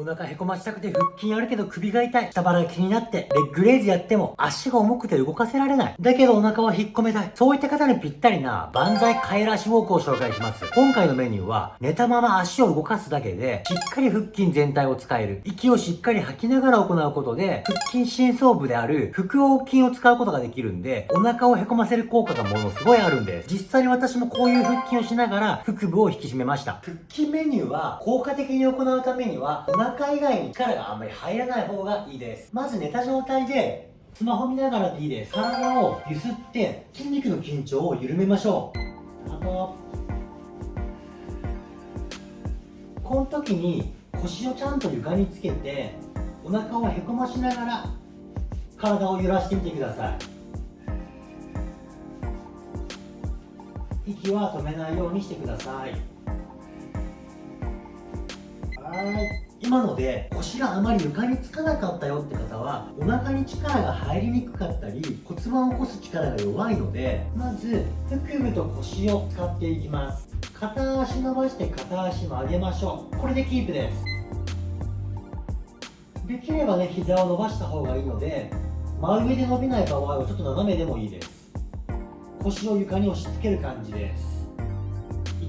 お腹へこましたくて腹筋あるけど首が痛い。下腹が気になって、レッグレイズやっても足が重くて動かせられない。だけどお腹は引っ込めたい。そういった方にぴったりな万歳帰ら足ウォークを紹介します。今回のメニューは寝たまま足を動かすだけでしっかり腹筋全体を使える。息をしっかり吐きながら行うことで腹筋深層部である腹横筋を使うことができるんでお腹をへこませる効果がものすごいあるんです。実際に私もこういう腹筋をしながら腹部を引き締めました。腹筋メニューは効果的に行うためには中以外に力があんまり入らない方がいいです。まず寝た状態でスマホ見ながらでいいです。体をゆすって筋肉の緊張を緩めましょう。あとこの時に腰をちゃんと床につけてお腹をへこましながら体を揺らしてみてください。息は止めないようにしてください。はい。今ので腰があまり床につかなかったよって方はお腹に力が入りにくかったり骨盤を起こす力が弱いのでまず腹部と腰を使っていきます。片足伸ばして片足曲げましょう。これでキープです。できればね膝を伸ばした方がいいので真上で伸びない場合はちょっと斜めでもいいです。腰を床に押し付ける感じです。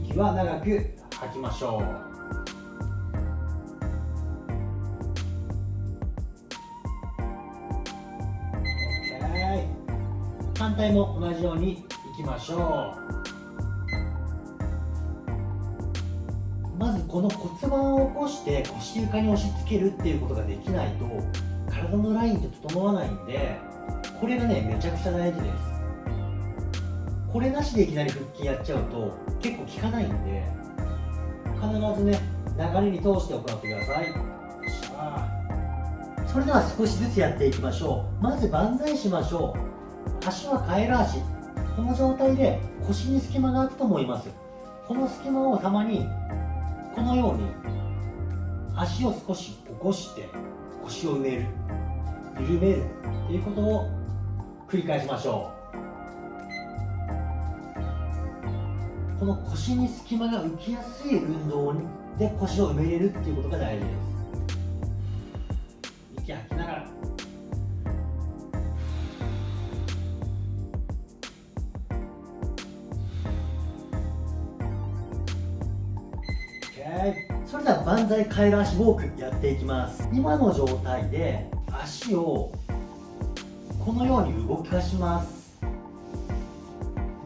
息は長く吐きましょう。反対も同じようにいきましょう。まずこの骨盤を起こして腰床に押し付けるっていうことができないと体のラインって整わないんでこれがねめちゃくちゃ大事です。これなしでいきなり腹筋やっちゃうと結構効かないんで必ずね流れに通して行ってください。それでは少しずつやっていきましょう。まず万歳しましょう。足はカエル足。この状態で腰に隙間が空くと思います。この隙間をたまにこのように足を少し起こして腰を埋める。緩めるということを繰り返しましょう。この腰に隙間が浮きやすい運動で腰を埋めれるっていうことが大事です。息吐きながら。それでは万歳カエル足ウォークやっていきます。今の状態で足をこのように動かします。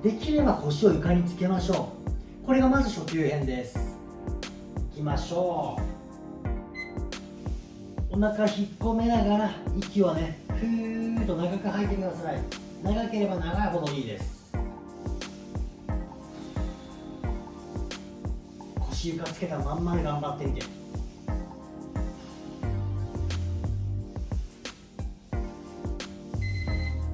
できれば腰を床につけましょう。これがまず初級編です。いきましょう。お腹引っ込めながら息をねふーっと長く吐いてください。長ければ長いほどいいです。床つけたまんまで頑張ってみて。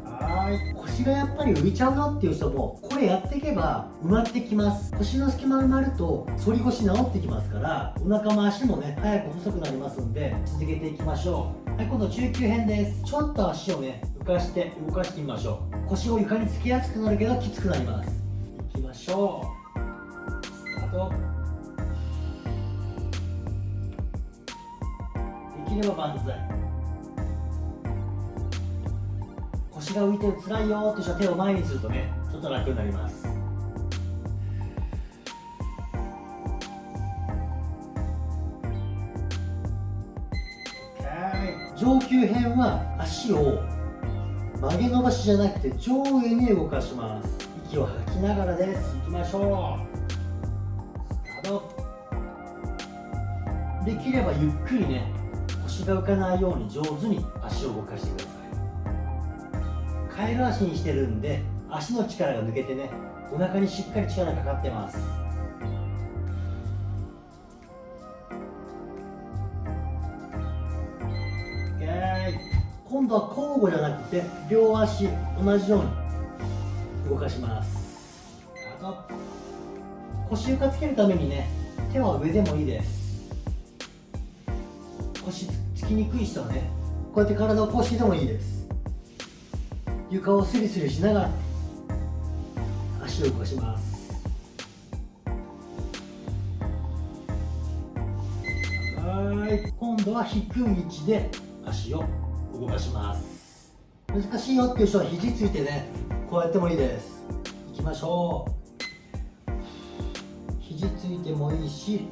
はい。腰がやっぱり浮いちゃうよっていう人もこれやっていけば埋まってきます。腰の隙間埋まると反り腰治ってきますからお腹も足もね早く細くなりますんで続けていきましょう。はい今度中級編です。ちょっと足をね浮かして動かしてみましょう。腰を床につきやすくなるけどきつくなります。いきましょう。スタート。きれば万歳。腰が浮いてる辛いよって人は手を前にするとねちょっと楽になります。上級編は足を曲げ伸ばしじゃなくて上下に動かします。息を吐きながらです。いきましょう。スタート。できればゆっくりね腰が浮かないように上手に足を動かしてください。カエル足にしてるんで足の力が抜けてねお腹にしっかり力かかってます。今度は交互じゃなくて両足同じように動かします。腰床つけるためにね手は上でもいいです。腰つきにくい人はねこうやって体をこうしてでもいいです。床をスリスリしながら足を動かします。はい。今度は低い位置で足を動かします。難しいよっていう人は肘ついてねこうやってもいいです。いきましょう。肘ついてもいいし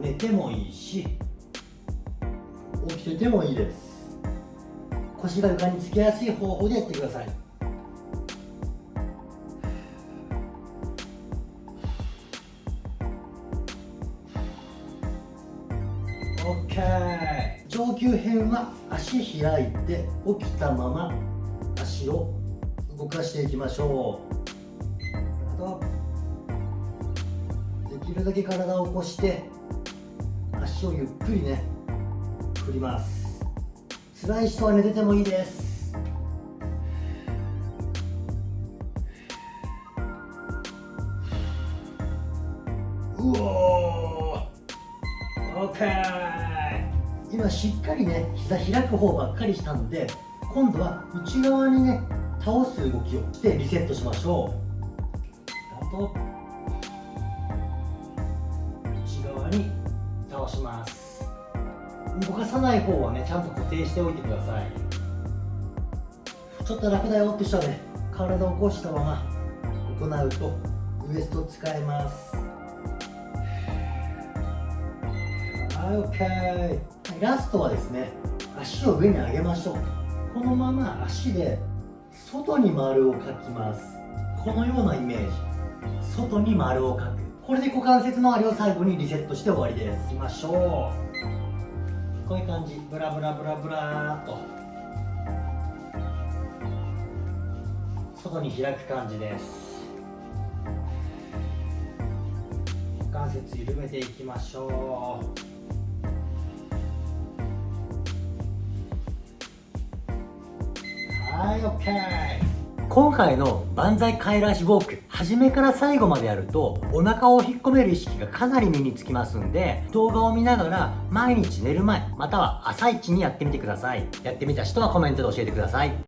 寝てもいいし起きててもいいです。腰が床につきやすい方法でやってください。OK 上級編は足開いて起きたまま足を動かしていきましょう。できるだけ体を起こして足をゆっくりね振ります。辛い人は寝ててもいいです。うおー。OK 今しっかりね膝開く方ばっかりしたんで今度は内側にね倒す動きをしてリセットしましょう。あと内側に倒します。動かさない方はねちゃんと固定しておいてください。ちょっと楽だよって人はね体を起こしたまま行うとウエスト使えます。はい OK ラストはですね足を上に上げましょうこのまま足で外に丸を描きます。このようなイメージ。外に丸を描く。これで股関節周りを最後にリセットして終わりです。いきましょう。こういう感じ。ブラブラブラブラーと。外に開く感じです。股関節緩めていきましょう。はい OK 今回の万歳帰らしウォーク初めから最後までやるとお腹を引っ込める意識がかなり身につきますんで動画を見ながら毎日寝る前または朝一にやってみてください。やってみた人はコメントで教えてください。